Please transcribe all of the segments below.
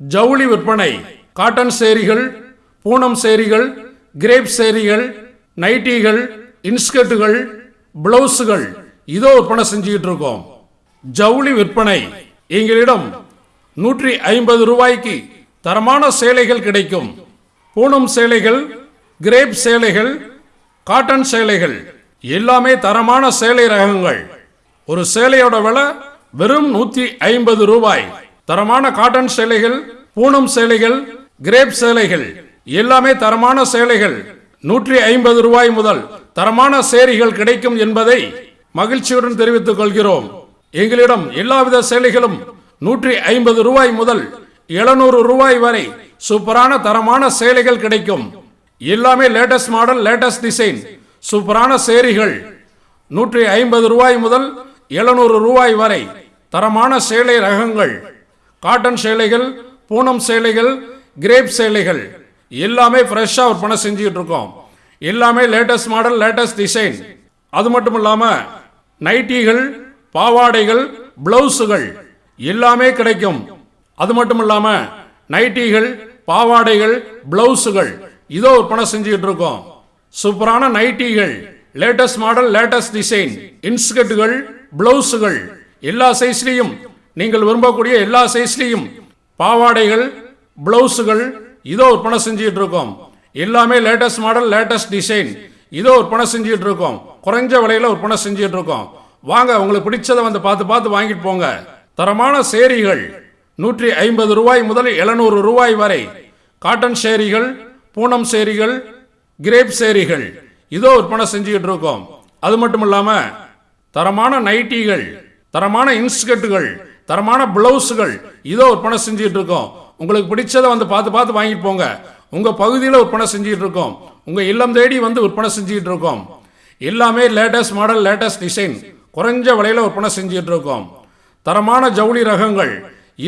ஜவுளி விற்பனை காட்டன் சேரிகள் பூனம் சேரிகள் கிரேப் சேரிகள் நைட்டிகள் இன்ஸ்கர்ட்டுகள் பிளவுஸுகள் இதோ விற்பனை செஞ்சுக்கிட்டு இருக்கோம். ஜவுளி விற்பனை எங்களிடம் நூற்றி ஐம்பது ரூபாய்க்கு தரமான சேலைகள் கிடைக்கும். பூனம் சேலைகள் கிரேப் சேலைகள் காட்டன் சேலைகள் எல்லாமே தரமான சேலை ரகங்கள். ஒரு சேலையோட விலை வெறும் நூற்றி ஐம்பது ரூபாய். தரமான காட்டன் சேலைகள் பூனம் சேலைகள் கிரேப் சேலைகள் எல்லாமே தரமான சேலைகள். நூற்றி ஐம்பது ரூபாய் முதல் தரமான சேரிகள் கிடைக்கும் என்பதை மகிழ்ச்சியுடன் தெரிவித்துக் கொள்கிறோம். எங்களிடம் எல்லாவித சேலைகளும் நூற்றி ஐம்பது ரூபாய் முதல் எழுநூறு ரூபாய் வரை சூப்பரான தரமான சேலைகள் கிடைக்கும். எல்லாமே லேட்டஸ்ட் மாடல் லேட்டஸ்ட் டிசைன் சூப்பரான சேரிகள். நூற்றி ஐம்பது ரூபாய் முதல் எழுநூறு ரூபாய் வரை தரமான சேலை ரகங்கள். காட்டன் சேலைகள் பூனம் சேலைகள் கிரேப் சேலைகள் எல்லாமே ஃப்ரெஷ்ஷாக விற்பனை செஞ்சுக்கிட்டு இருக்கோம். எல்லாமே லேட்டஸ்ட் மாடல் லேட்டஸ்ட் டிசைன் அது மட்டும் இல்லாமல் நைட்டிகள் பாவாடைகள் பிளவுஸுகள் எல்லாமே கிடைக்கும். அது மட்டும் இல்லாமல் நைட்டிகள் பாவாடைகள் பிளவுஸுகள் இதோ விற்பனை செஞ்சுக்கிட்டு இருக்கோம். சூப்பரான நைட்டிகள் லேட்டஸ்ட் மாடல் லேட்டஸ்ட் டிசைன் இன்ஸ்கர்ட்டுகள் பிளவுஸுகள் எல்லா சைஸ்லையும் நீங்கள் விரும்பக்கூடிய எல்லா சைஸ்லையும் பாவாடைகள் பிளவுஸுகள் இதோ விற்பனை செஞ்சுக்கிட்டு இருக்கோம் எல்லாமே லேட்டஸ்ட் மாடல் லேட்டஸ்ட் டிசைன் இதோ விற்பனை செஞ்சுட்டு இருக்கோம் குறைஞ்ச விலையில விற்பனை செஞ்சுக்கிட்டு இருக்கோம் வாங்க உங்களுக்கு பிடிச்சதை வந்து பார்த்து பார்த்து வாங்கிட்டு போங்க. தரமான சேரிகள் நூற்றி ஐம்பது ரூபாய் முதல் எழுநூறு ரூபாய் வரை. காட்டன் சேரிகள் பூனம் சேரிகள் கிரேப் சேரிகள். இதோ விற்பனை செஞ்சுக்கிட்டு இருக்கோம் அது மட்டும் இல்லாமல் தரமான நைட்டிகள் தரமான இன்ஸ்கர்ட்டுகள் தரமான பிளவுஸுகள் இதோ விற்பனை செஞ்சுட்டு இருக்கோம் உங்களுக்கு பிடிச்சதை வந்து பார்த்து பார்த்து வாங்கிட்டு போங்க. உங்கள் பகுதியில் விற்பனை செஞ்சுட்டு இருக்கோம் உங்கள் இல்லம் தேடி வந்து விற்பனை செஞ்சுட்டு இருக்கோம் எல்லாமே லேட்டஸ்ட் மாடல் லேட்டஸ்ட் டிசைன் குறைஞ்ச விலையில் விற்பனை செஞ்சுட்டு இருக்கோம் தரமான ஜவுளி ரகங்கள்.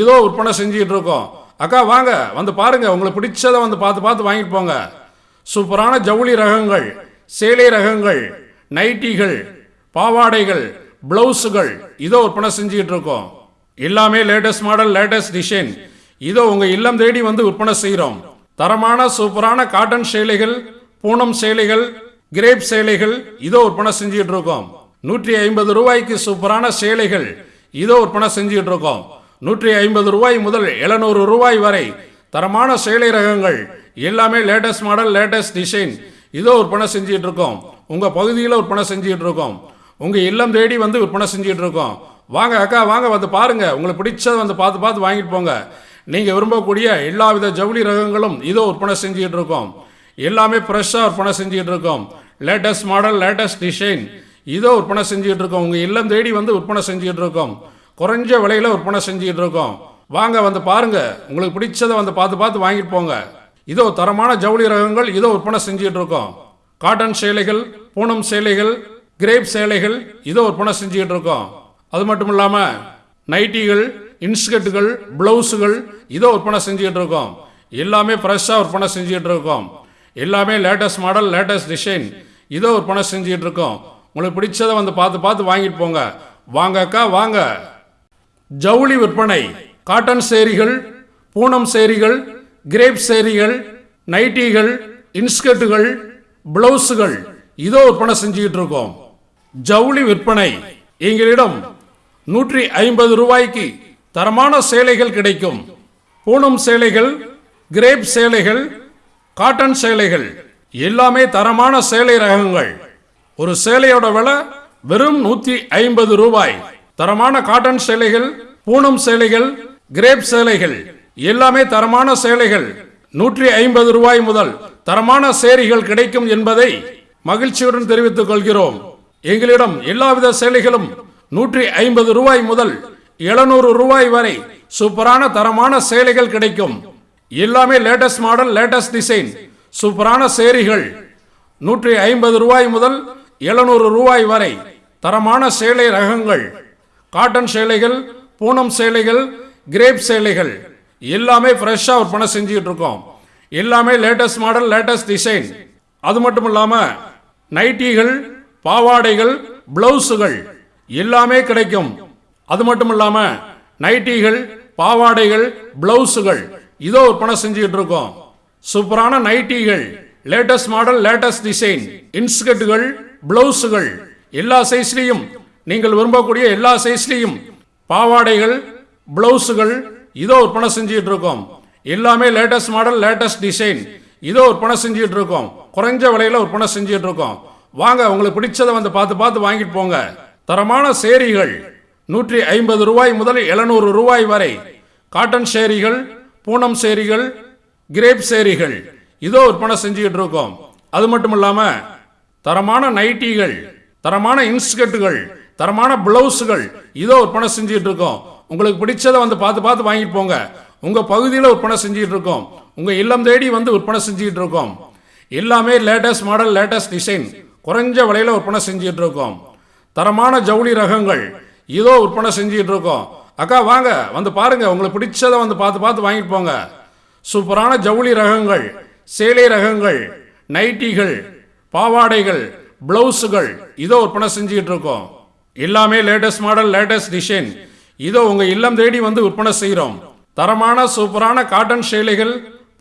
இதோ விற்பனை செஞ்சுட்டு இருக்கோம் அக்கா வாங்க. வந்து பாருங்க. உங்களுக்கு பிடிச்சதை வந்து பார்த்து பார்த்து வாங்கிட்டு போங்க. சூப்பரான ஜவுளி ரகங்கள் சேலை ரகங்கள் நைட்டிகள் பாவாடைகள் பிளவுஸுகள் இதோ விற்பனை செஞ்சுக்கிட்டு இருக்கோம் எல்லாமே லேட்டஸ்ட் மாடல் லேட்டஸ்ட் டிசைன் இதோ உங்க இல்லம் தேடி வந்து விற்பனை செய்கிறோம் தரமான சூப்பரான காட்டன் சேலைகள் பூனம் சேலைகள் கிரேப் சேலைகள் இதோ விற்பனை செஞ்சுக்கிட்டு இருக்கோம். நூற்றி ஐம்பது ரூபாய்க்கு சூப்பரான சேலைகள் இதோ விற்பனை செஞ்சுக்கிட்டு இருக்கோம். நூற்றி ஐம்பது ரூபாய் முதல் எழுநூறு ரூபாய் வரை தரமான சேலை ரகங்கள் எல்லாமே லேட்டஸ்ட் மாடல் லேட்டஸ்ட் டிசைன் இதோ விற்பனை செஞ்சிட்டு இருக்கோம். உங்க பகுதியில் விற்பனை செஞ்சிட்டு இருக்கோம். உங்க இல்லம் தேடி வந்து விற்பனை செஞ்சிட்டு இருக்கோம். வாங்க அக்கா வாங்க வந்து பாருங்க. உங்களுக்கு பிடிச்சதை வந்து பார்த்து பார்த்து வாங்கிட்டு போங்க. நீங்க விரும்பக்கூடிய எல்லா வித ஜவுளி ரகங்களும் இதோ விற்பனை செஞ்சுக்கிட்டு இருக்கோம். எல்லாமே ஃப்ரெஷ்ஷாக விற்பனை செஞ்சுக்கிட்டு இருக்கோம். லேட்டஸ்ட் மாடல் லேட்டஸ்ட் டிசைன் இதோ விற்பனை செஞ்சுக்கிட்டு இருக்கோம். உங்கள் இல்லம் தேடி வந்து விற்பனை செஞ்சுக்கிட்டு இருக்கோம். குறைஞ்ச விலையில் விற்பனை செஞ்சுக்கிட்டு இருக்கோம். வாங்க வந்து பாருங்க. உங்களுக்கு பிடிச்சதை வந்து பார்த்து பார்த்து வாங்கிட்டு போங்க. இதோ தரமான ஜவுளி ரகங்கள் இதோ விற்பனை செஞ்சுக்கிட்டு இருக்கோம். காட்டன் சேலைகள் பூனம் சேலைகள் கிரேப் சேலைகள் இதோ விற்பனை செஞ்சுக்கிட்டு இருக்கோம். அது மட்டும் இல்லாமல் நைட்டிகள் இன்ஸ்கர்ட்டுகள் பிளவுஸுகள் இதோ விற்பனை செஞ்சுக்கிட்டு இருக்கோம் எல்லாமே ஃப்ரெஷ்ஷாக விற்பனை செஞ்சுக்கிட்டு இருக்கோம் எல்லாமே லேட்டஸ்ட் மாடல் லேட்டஸ்ட் டிசைன் இதோ விற்பனை செஞ்சுக்கிட்டு இருக்கோம் உங்களுக்கு பிடிச்சதை வந்து பார்த்து பார்த்து வாங்கிட்டு போங்க. வாங்க அக்கா வாங்க. ஜவுளி விற்பனை. காட்டன் சேரிகள் பூனம் சேரிகள் கிரேப் சேரிகள் நைட்டிகள் இன்ஸ்கர்ட்டுகள் பிளவுஸுகள். இதோ விற்பனை செஞ்சுக்கிட்டு இருக்கோம் ஜவுளி விற்பனை. எங்களிடம் நூற்றி ஐம்பது ரூபாய்க்கு தரமான சேலைகள் கிடைக்கும். பூனம் சேலைகள் கிரேப் சேலைகள் காட்டன் சேலைகள் எல்லாமே தரமான சேலை ரகங்கள். ஒரு சேலையோட விலை வெறும் நூத்தி ஐம்பது ரூபாய். தரமான காட்டன் சேலைகள் பூனம் சேலைகள் கிரேப் சேலைகள் எல்லாமே தரமான சேலைகள். நூற்றி ஐம்பது ரூபாய் முதல் தரமான சேரிகள் கிடைக்கும் என்பதை மகிழ்ச்சியுடன் தெரிவித்துக் கொள்கிறோம். எங்களிடம் எல்லாவித சேலைகளும் நூற்றி ஐம்பது ரூபாய் முதல் எழுநூறு ரூபாய் வரை சூப்பரான தரமான சேலைகள் கிடைக்கும். எல்லாமே லேட்டஸ்ட் மாடல் லேட்டஸ்ட் டிசைன் சூப்பரான சேரிகள். நூற்றி ஐம்பது ரூபாய் முதல் எழுநூறு ரூபாய் வரை தரமான சேலை ரகங்கள். காட்டன் சேலைகள் பூனம் சேலைகள் கிரேப் சேலைகள். எல்லாமே ஃப்ரெஷ்ஷாக விற்பனை செஞ்சுக்கிட்டு இருக்கோம். எல்லாமே லேட்டஸ்ட் மாடல் லேட்டஸ்ட் டிசைன் அது மட்டும் இல்லாமல் நைட்டிகள் பாவாடைகள் பிளவுஸுகள் எல்லாமே கிடைக்கும். அது மட்டும் இல்லாமல் நைட்டிகள் பாவாடைகள் பிளவுஸுகள் இதோ விற்பனை செஞ்சுக்கிட்டு இருக்கோம் சூப்பரான நைட்டிகள் லேட்டஸ்ட் மாடல் லேட்டஸ்ட் டிசைன் இன்ஸ்கர்ட்டுகள் பிளவுஸுகள் எல்லா சைஸ்லையும் நீங்கள் விரும்பக்கூடிய எல்லா சைஸ்லையும் பாவாடைகள் பிளவுஸுகள் இதோ விற்பனை செஞ்சுக்கிட்டு இருக்கோம் எல்லாமே லேட்டஸ்ட் மாடல் லேட்டஸ்ட் டிசைன் இதோ விற்பனை செஞ்சுக்கிட்டு இருக்கோம் குறைஞ்ச விலையில விற்பனை செஞ்சுட்டு இருக்கோம் வாங்க உங்களுக்கு பிடிச்சதை வந்து பார்த்து பார்த்து வாங்கிட்டு போங்க. தரமான சேரிகள் நூற்றி ஐம்பது ரூபாய் முதல் எழுநூறு ரூபாய் வரை. காட்டன் சேரிகள் பூனம் சேரிகள் கிரேப் சேரிகள். இதோ விற்பனை செஞ்சுக்கிட்டு இருக்கோம் அது மட்டும் இல்லாமல் தரமான நைட்டிகள் தரமான இன்ஸ்கர்ட்டுகள் தரமான பிளவுஸுகள் இதோ விற்பனை செஞ்சுட்டு இருக்கோம் உங்களுக்கு பிடிச்சதை வந்து பார்த்து பார்த்து வாங்கிட்டு போங்க. உங்கள் பகுதியில் விற்பனை செஞ்சுட்டு இருக்கோம் உங்கள் இல்லம் தேடி வந்து விற்பனை செஞ்சுட்டு இருக்கோம் எல்லாமே லேட்டஸ்ட் மாடல் லேட்டஸ்ட் டிசைன் குறைஞ்ச விலையில் விற்பனை செஞ்சுட்டு இருக்கோம் தரமான ஜவுளி ரகங்கள். இதோ விற்பனை செஞ்சுக்கிட்டு இருக்கோம் அக்கா வாங்க வந்து பாருங்க. உங்களுக்கு பிடிச்சதை வந்து பார்த்து பார்த்து வாங்கிட்டு போங்க. சூப்பரான ஜவுளி ரகங்கள் சேலை ரகங்கள் நைட்டிகள் பாவாடைகள் பிளவுஸுகள். இதோ விற்பனை செஞ்சுக்கிட்டு இருக்கோம் எல்லாமே லேட்டஸ்ட் மாடல் லேட்டஸ்ட் டிசைன். இதோ உங்கள் இல்லம் தேடி வந்து விற்பனை செய்கிறோம் தரமான சூப்பரான காட்டன் சேலைகள்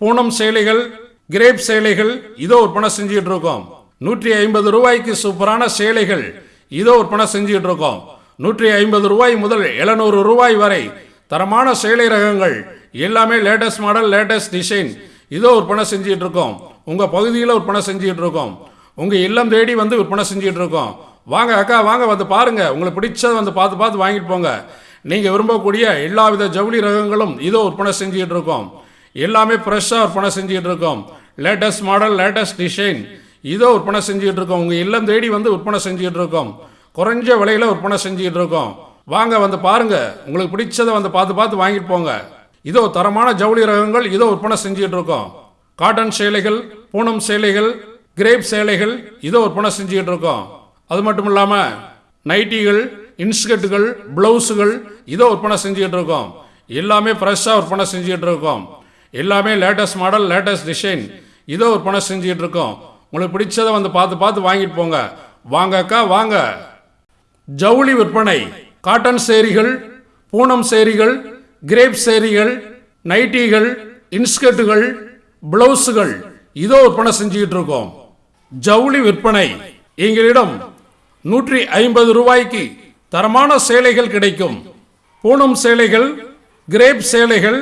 பூனம் சேலைகள் கிரேப் சேலைகள். இதோ விற்பனை செஞ்சுக்கிட்டு இருக்கோம் நூற்றி ஐம்பது ரூபாய்க்கு சூப்பரான சேலைகள். இதோ விற்பனை செஞ்சுக்கிட்டு இருக்கோம் நூற்றி ஐம்பது ரூபாய் முதல் எழுநூறு ரூபாய் வரை தரமான சேலை ரகங்கள் எல்லாமே லேட்டஸ்ட் மாடல் லேட்டஸ்ட் டிசைன். இதோ விற்பனை செஞ்சுட்டு இருக்கோம் உங்கள் பகுதியில் விற்பனை செஞ்சுட்டு இருக்கோம் உங்கள் இல்லம் தேடி வந்து விற்பனை செஞ்சுட்டு இருக்கோம் வாங்க அக்கா வாங்க வந்து பாருங்கள் உங்களுக்கு பிடிச்சதை வந்து பார்த்து பார்த்து வாங்கிட்டு போங்க. நீங்கள் விரும்பக்கூடிய எல்லா வித ஜவுளி ரகங்களும் இதோ விற்பனை செஞ்சுக்கிட்டு இருக்கோம் எல்லாமே ஃப்ரெஷ்ஷாக விற்பனை செஞ்சுக்கிட்டு இருக்கோம் லேட்டஸ்ட் மாடல் லேட்டஸ்ட் டிசைன். இதோ விற்பனை செஞ்சுக்கிட்டு இருக்கோம் உங்கள் இல்லம் தேடி வந்து விற்பனை செஞ்சுக்கிட்டு இருக்கோம் குறைஞ்ச விலையில் விற்பனை செஞ்சுக்கிட்டு இருக்கோம் வாங்க வந்து பாருங்க. உங்களுக்கு பிடிச்சதை வந்து பார்த்து பார்த்து வாங்கிட்டு போங்க. இதோ தரமான ஜவுளி ரகங்கள் இதோ விற்பனை செஞ்சுக்கிட்டு இருக்கோம் காட்டன் சேலைகள் பூனம் சேலைகள் கிரேப் சேலைகள் இதோ விற்பனை செஞ்சுக்கிட்டு இருக்கோம் அது மட்டும் இல்லாமல் நைட்டிகள் இன்ஸ்கர்ட்டுகள் பிளவுஸுகள் இதோ விற்பனை செஞ்சுக்கிட்டு இருக்கோம் எல்லாமே ஃப்ரெஷ்ஷாக விற்பனை செஞ்சுக்கிட்டு இருக்கோம் எல்லாமே லேட்டஸ்ட் மாடல் லேட்டஸ்ட் டிசைன் இதோ விற்பனை செஞ்சுக்கிட்டு இருக்கோம் உங்களுக்கு பிடிச்சதை வந்து பார்த்து பார்த்து வாங்கிட்டு போங்க. வாங்க அக்கா வாங்க. ஜவுளி விற்பனை காட்டன் சேரிகள் பூனம் சேரிகள் கிரேப் சேரிகள் நைட்டிகள் இன்ஸ்கர்ட்டுகள் பிளவுஸுகள் இதோ விற்பனை செஞ்சுக்கிட்டு இருக்கோம். ஜவுளி விற்பனை எங்களிடம் நூற்றி ஐம்பது ரூபாய்க்கு தரமான சேலைகள் கிடைக்கும். பூனம் சேலைகள் கிரேப் சேலைகள்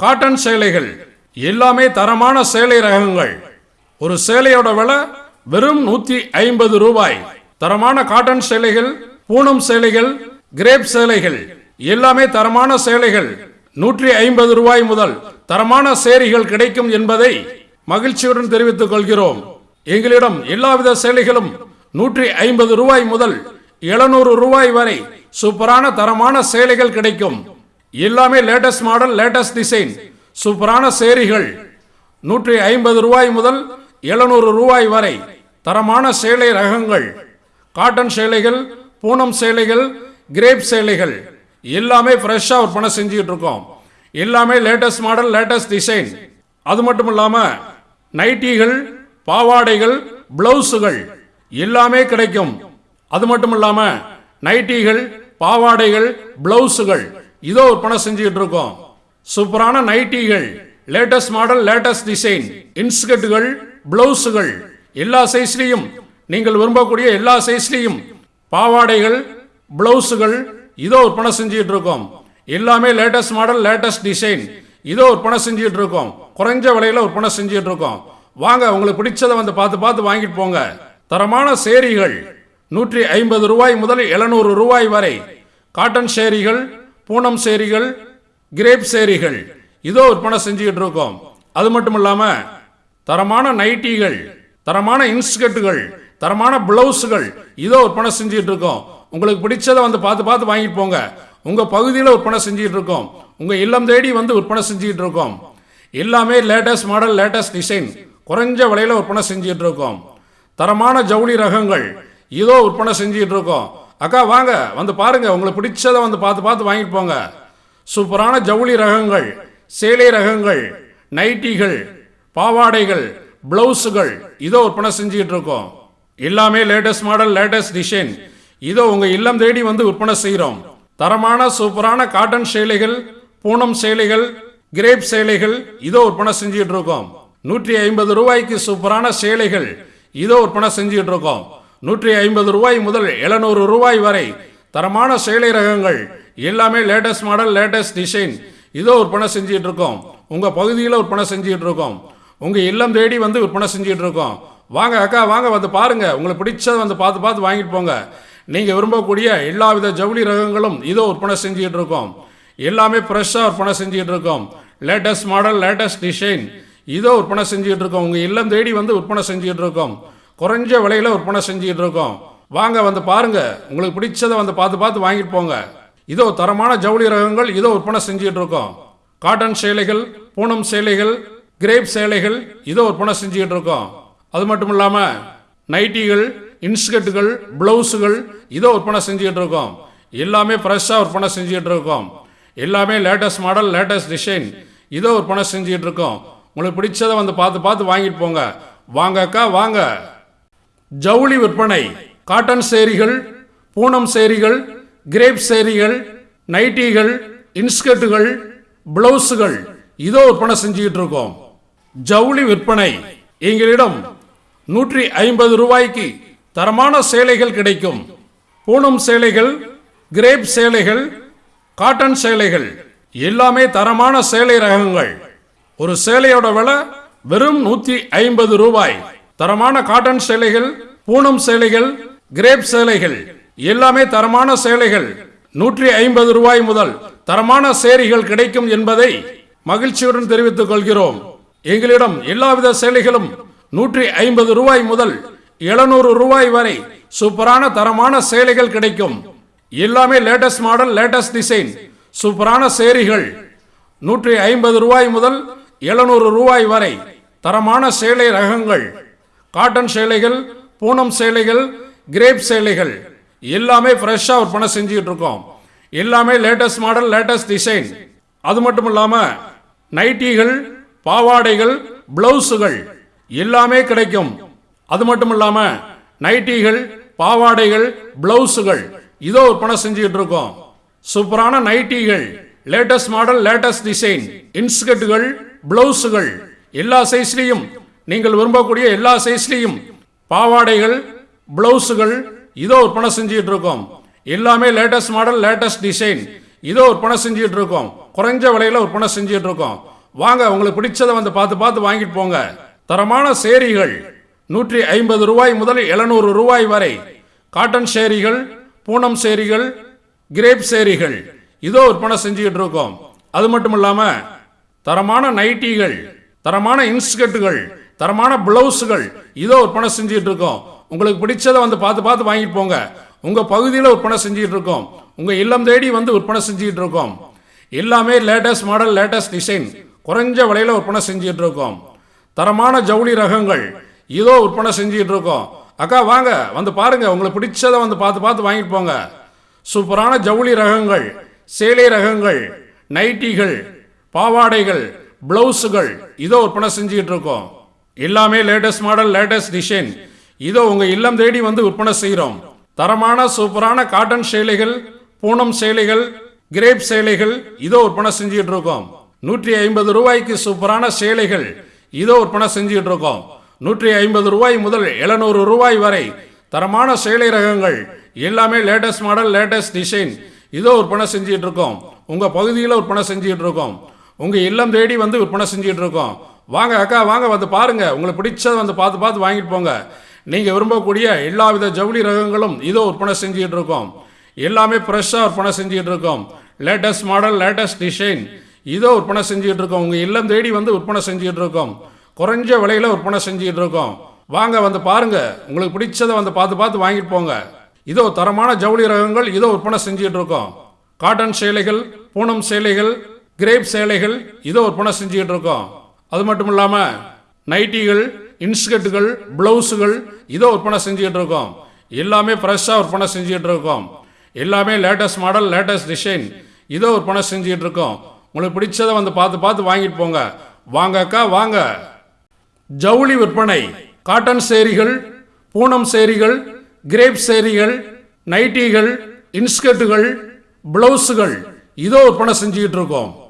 காட்டன் சேலைகள் எல்லாமே தரமான சேலை ரகங்கள். ஒரு சேலையோட விலை வெறும் நூத்தி ஐம்பது ரூபாய். தரமான காட்டன் சேலைகள் பூனம் சேலைகள் கிரேப் சேலைகள் எல்லாமே தரமான சேலைகள். நூற்றி ஐம்பது ரூபாய் முதல் தரமான சேரிகள் கிடைக்கும் என்பதை மகிழ்ச்சியுடன் தெரிவித்துக் கொள்கிறோம். எங்களிடம் எல்லாவித சேலைகளும் நூற்றி ஐம்பது ரூபாய் முதல் எழுநூறு ரூபாய் வரை சூப்பரான தரமான சேலைகள் கிடைக்கும். எல்லாமே லேட்டஸ்ட் மாடல் லேட்டஸ்ட் டிசைன் சூப்பரான சேரிகள். நூற்றி ஐம்பது ரூபாய் முதல் எழுநூறு ரூபாய் வரை தரமான சேலை ரகங்கள் காட்டன் சேலைகள் பூனம் சேலைகள் கிரேப் சேலைகள் எல்லாமே ஃப்ரெஷ்ஷாக விற்பனை செஞ்சுக்கிட்டு இருக்கோம். எல்லாமே லேட்டஸ்ட் மாடல் லேட்டஸ்ட் டிசைன் அது மட்டும் இல்லாமல் நைட்டிகள் பாவாடைகள் பிளவுஸுகள் எல்லாமே கிடைக்கும். அது மட்டும் இல்லாமல் நைட்டிகள் பாவாடைகள் பிளவுஸுகள் இதோ விற்பனை செஞ்சுக்கிட்டு இருக்கோம். சூப்பரான நைட்டிகள் லேட்டஸ்ட் மாடல் லேட்டஸ்ட் டிசைன் இன்ஸ்கர்ட்டுகள் பிளவுஸுகள் எல்லா சைஸ்லேயும் நீங்கள் விரும்பக்கூடிய எல்லா சைஸ்லேயும் பாவாடைகள் பிளவுஸுகள் இதோ விற்பனை செஞ்சுட்டு இருக்கோம் எல்லாமே லேட்டஸ்ட் மாடல் லேட்டஸ்ட் டிசைன் இதோ விற்பனை செஞ்சுட்டு இருக்கோம் குறைஞ்ச விலையில் விற்பனை செஞ்சுட்டு இருக்கோம் வாங்க உங்களுக்கு பிடிச்சதை வந்து பார்த்து பார்த்து வாங்கிட்டு போங்க. தரமான சேரிகள் நூற்றி ஐம்பது ரூபாய் முதல் எழுநூறு ரூபாய் வரை. காட்டன் சேரிகள் பூனம் சேரிகள் கிரேப் சேரிகள் இதோ விற்பனை செஞ்சுக்கிட்டு இருக்கோம் அது மட்டும் இல்லாமல் தரமான நைட்டிகள் தரமான இன்ஸ்கர்ட்டுகள் தரமான பிளவுஸுகள் இதோ விற்பனை செஞ்சுட்டு இருக்கோம் உங்களுக்கு பிடிச்சதை வந்து பார்த்து பார்த்து வாங்கிட்டு போங்க. உங்க பகுதியில் விற்பனை செஞ்சுட்டு இருக்கோம் உங்க இல்லம் தேடி வந்து விற்பனை செஞ்சுட்டு இருக்கோம் எல்லாமே லேட்டஸ்ட் மாடல் லேட்டஸ்ட் டிசைன். குறைஞ்ச விலையில விற்பனை செஞ்சுட்டு இருக்கோம் தரமான ஜவுளி ரகங்கள் இதோ விற்பனை செஞ்சுட்டு இருக்கோம் அக்கா வாங்க வந்து பாருங்க. உங்களுக்கு பிடிச்சதை வந்து பார்த்து பார்த்து வாங்கிட்டு போங்க. சூப்பரான ஜவுளி ரகங்கள் சேலை ரகங்கள் நைட்டிகள் பாவாடைகள் பிளவுஸுகள் இதோ விற்பனை செஞ்சுக்கிட்டு இருக்கோம். எல்லாமே லேட்டஸ்ட் மாடல் லேட்டஸ்ட் டிசைன் இதோ உங்கள் இல்லம் தேடி வந்து விற்பனை செய்கிறோம் தரமான சூப்பரான காட்டன் சேலைகள் பூனம் சேலைகள் கிரேப் சேலைகள் இதோ விற்பனை செஞ்சுட்டு இருக்கோம். நூற்றி ஐம்பது ரூபாய்க்கு சூப்பரான சேலைகள் இதோ விற்பனை செஞ்சுட்டு இருக்கோம். நூற்றி ஐம்பது ரூபாய் முதல் எழுநூறு ரூபாய் வரை தரமான சேலை ரகங்கள் எல்லாமே லேட்டஸ்ட் மாடல் லேட்டஸ்ட் டிசைன் இதோ விற்பனை செஞ்சுட்டு இருக்கோம். உங்கள் பகுதியில் விற்பனை செஞ்சுட்டு இருக்கோம். உங்கள் இல்லம் தேடி வந்து விற்பனை செஞ்சுக்கிட்டு இருக்கோம். வாங்க அக்கா வாங்க வந்து பாருங்கள் உங்களுக்கு பிடிச்சதை வந்து பார்த்து பார்த்து வாங்கிட்டு போங்க. நீங்கள் விரும்பக்கூடிய எல்லா வித ஜவுளி ரகங்களும் இதோ விற்பனை செஞ்சுக்கிட்டு இருக்கோம். எல்லாமே ஃப்ரெஷ்ஷாக விற்பனை செஞ்சுக்கிட்டு இருக்கோம். லேட்டஸ்ட் மாடல் லேட்டஸ்ட் டிசைன் இதோ விற்பனை செஞ்சுக்கிட்டு இருக்கோம். உங்கள் இல்லம் தேடி வந்து விற்பனை செஞ்சுக்கிட்டு இருக்கோம். குறைஞ்ச விலையில் விற்பனை செஞ்சுக்கிட்டு இருக்கோம். வாங்க வந்து பாருங்கள் உங்களுக்கு பிடிச்சதை வந்து பார்த்து பார்த்து வாங்கிட்டு போங்க. இதோ தரமான ஜவுளி ரகங்கள் இதோ விற்பனை செஞ்சுக்கிட்டு இருக்கோம். காட்டன் சேலைகள் பூனம் சேலைகள் கிரேப் சேலைகள் இதோ விற்பனை செஞ்சுக்கிட்டு இருக்கோம். அது மட்டும் இல்லாமல் நைட்டிகள் இன்ஸ்கர்ட்டுகள் பிளவுஸுகள் இதோ விற்பனை செஞ்சுக்கிட்டு இருக்கோம். எல்லாமே ஃப்ரெஷ்ஷாக விற்பனை செஞ்சுக்கிட்டு இருக்கோம். எல்லாமே லேட்டஸ்ட் மாடல் லேட்டஸ்ட் டிசைன் இதோ விற்பனை செஞ்சுக்கிட்டு இருக்கோம். உங்களுக்கு பிடிச்சதை வந்து பார்த்து பார்த்து வாங்கிட்டு போங்க. வாங்க அக்கா வாங்க. ஜவுளி விற்பனை காட்டன் சேரிகள் பூனம் சேரிகள் கிரேப் சேரிகள் நைட்டிகள் இன்ஸ்கர்ட்டுகள் பிளவுஸுகள் இதோ விற்பனை செஞ்சுக்கிட்டு இருக்கோம். ஜவுளி விற்பனை எங்களிடம் நூற்றி ஐம்பது ரூபாய்க்கு தரமான சேலைகள் கிடைக்கும். பூனம் சேலைகள் கிரேப் சேலைகள் காட்டன் சேலைகள் எல்லாமே தரமான சேலை ரகங்கள். ஒரு சேலையோட விலை வெறும் நூத்தி ஐம்பது ரூபாய். தரமான காட்டன் சேலைகள் பூனம் சேலைகள் கிரேப் சேலைகள் எல்லாமே தரமான சேலைகள். நூற்றி ஐம்பது ரூபாய் முதல் தரமான சேரிகள் கிடைக்கும் என்பதை மகிழ்ச்சியுடன் தெரிவித்துக் கொள்கிறோம். எங்களிடம் எல்லாவித சேலைகளும் நூற்றி ஐம்பது ரூபாய் முதல் எழுநூறு ரூபாய் வரை சூப்பரான தரமான சேலைகள் கிடைக்கும். எல்லாமே லேட்டஸ்ட் மாடல் லேட்டஸ்ட் டிசைன் சூப்பரான சேரிகள். நூற்றி ஐம்பது ரூபாய் முதல் எழுநூறு ரூபாய் வரை தரமான சேலை ரகங்கள். காட்டன் சேலைகள் பூனம் சேலைகள் கிரேப் சேலைகள். எல்லாமே ஃப்ரெஷ்ஷாக விற்பனை செஞ்சுக்கிட்டு இருக்கோம் எல்லாமே லேட்டஸ்ட் மாடல் லேட்டஸ்ட் டிசைன் அது மட்டும் இல்லாமல் நைட்டிகள் பாவாடைகள் பிளவுஸுகள் எல்லாமே கிடைக்கும். அது மட்டும் இல்லாமல் நைட்டிகள் பாவாடைகள் பிளவுஸுகள் இதோ விற்பனை செஞ்சுக்கிட்டு இருக்கோம் சூப்பரான நைட்டிகள் லேட்டஸ்ட் மாடல் லேட்டஸ்ட் டிசைன் இன்ஸ்கர்ட்டுகள் பிளவுஸுகள் எல்லா சைஸ்லையும் நீங்கள் விரும்பக்கூடிய எல்லா சைஸ்லையும் பாவாடைகள் பிளவுஸுகள் இதோ விற்பனை செஞ்சுக்கிட்டு இருக்கோம் எல்லாமே லேட்டஸ்ட் மாடல் லேட்டஸ்ட் டிசைன் இதோ விற்பனை செஞ்சுக்கிட்டு இருக்கோம் குறைஞ்ச விலையில விற்பனை செஞ்சுக்கிட்டு இருக்கோம் வாங்க உங்களுக்கு பிடிச்சதை வந்து பார்த்து பார்த்து வாங்கிட்டு போங்க. தரமான சேரிகள் நூற்றி ஐம்பது ரூபாய் முதல் எழுநூறு ரூபாய் வரை. காட்டன் சேரிகள் பூனம் சேரிகள் கிரேப் சேரிகள். இதோ விற்பனை செஞ்சுக்கிட்டு இருக்கோம். அது மட்டும் இல்லாம தரமான நைட்டிகள் தரமான இன்ஸ்கர்ட்டுகள் தரமான பிளவுஸுகள் இதோ விற்பனை செஞ்சுக்கிட்டு இருக்கோம். உங்களுக்கு பிடிச்சதை வந்து பார்த்து பார்த்து வாங்கிட்டு போங்க. உங்க பகுதியில் விற்பனை செஞ்சுக்கிட்டு இருக்கோம். உங்க இல்லம் தேடி வந்து விற்பனை செஞ்சுக்கிட்டு இருக்கோம். எல்லாமே லேட்டஸ்ட் மாடல் லேட்டஸ்ட் டிசைன் குறைஞ்ச விலையில் விற்பனை செஞ்சுட்டு இருக்கோம் தரமான ஜவுளி ரகங்கள் இதோ விற்பனை செஞ்சுட்டு இருக்கோம் அக்கா வாங்க வந்து பாருங்க உங்களுக்கு பிடிச்சதை வந்து பார்த்து பார்த்து வாங்கிட்டு போங்க. சூப்பரான ஜவுளி ரகங்கள் சேலை ரகங்கள் நைட்டிகள் பாவாடைகள் பிளவுஸுகள் இதோ விற்பனை செஞ்சுக்கிட்டு இருக்கோம் எல்லாமே லேட்டஸ்ட் மாடல் லேட்டஸ்ட் டிசைன். இதோ உங்கள் இல்லம் தேடி வந்து விற்பனை செய்கிறோம் தரமான சூப்பரான காட்டன் சேலைகள் பூனம் சேலைகள் கிரேப் சேலைகள் இதோ விற்பனை செஞ்சுக்கிட்டு இருக்கோம் நூற்றி ஐம்பது ரூபாய்க்கு சூப்பரான சேலைகள். இதோ விற்பனை செஞ்சுக்கிட்டு இருக்கோம் நூற்றி ஐம்பது ரூபாய் முதல் எழுநூறு ரூபாய் வரை தரமான சேலை ரகங்கள். எல்லாமே லேட்டஸ்ட் மாடல் லேட்டஸ்ட் டிசைன் இதோ விற்பனை செஞ்சுட்டு இருக்கோம் உங்கள் பகுதியில் விற்பனை செஞ்சுட்டு இருக்கோம் உங்கள் இல்லம் தேடி வந்து விற்பனை செஞ்சுட்டு இருக்கோம் வாங்க அக்கா வாங்க வந்து பாருங்கள் உங்களுக்கு பிடிச்சதை வந்து பார்த்து பார்த்து வாங்கிட்டு போங்க. நீங்கள் விரும்பக்கூடிய எல்லா வித ஜவுளி ரகங்களும் இதோ விற்பனை செஞ்சுட்டு இருக்கோம் எல்லாமே ஃப்ரெஷ்ஷாக விற்பனை செஞ்சுட்டு இருக்கோம் லேட்டஸ்ட் மாடல் லேட்டஸ்ட் டிசைன் இதோ விற்பனை செஞ்சுட்டு இருக்கோம் உங்கள் இல்லம் தேடி வந்து விற்பனை செஞ்சுட்டு இருக்கோம் குறைஞ்ச விலையில் விற்பனை செஞ்சுட்டு இருக்கோம் வாங்க வந்து பாருங்க. உங்களுக்கு பிடிச்சதை வந்து பார்த்து பார்த்து வாங்கிட்டு போங்க. இதோ தரமான ஜவுளி ரகங்கள் இதோ விற்பனை செஞ்சுட்டு இருக்கோம் காட்டன் சேலைகள் பூனம் சேலைகள் கிரேப் சேலைகள் இதோ விற்பனை செஞ்சுக்கிட்டு இருக்கோம் அது மட்டும் இல்லாமல் நைட்டிகள் இன்ஸ்கர்ட்டுகள் பிளவுஸுகள் இதோ விற்பனை செஞ்சுக்கிட்டு இருக்கோம் எல்லாமே ஃப்ரெஷ்ஷாக விற்பனை செஞ்சுக்கிட்டு இருக்கோம் எல்லாமே லேட்டஸ்ட் மாடல் லேட்டஸ்ட் டிசைன் இதோ விற்பனை செஞ்சுக்கிட்டு இருக்கோம் உங்களுக்கு பிடிச்சதை வந்து பார்த்து பார்த்து வாங்கிட்டு போங்க. வாங்க அக்கா வாங்க. ஜவுளி விற்பனை. காட்டன் சேரிகள் பூனம் சேரிகள் கிரேப் சேரிகள் நைட்டிகள் இன்ஸ்கர்ட்டுகள் பிளவுஸுகள். இதோ விற்பனை செஞ்சுக்கிட்டு இருக்கோம்.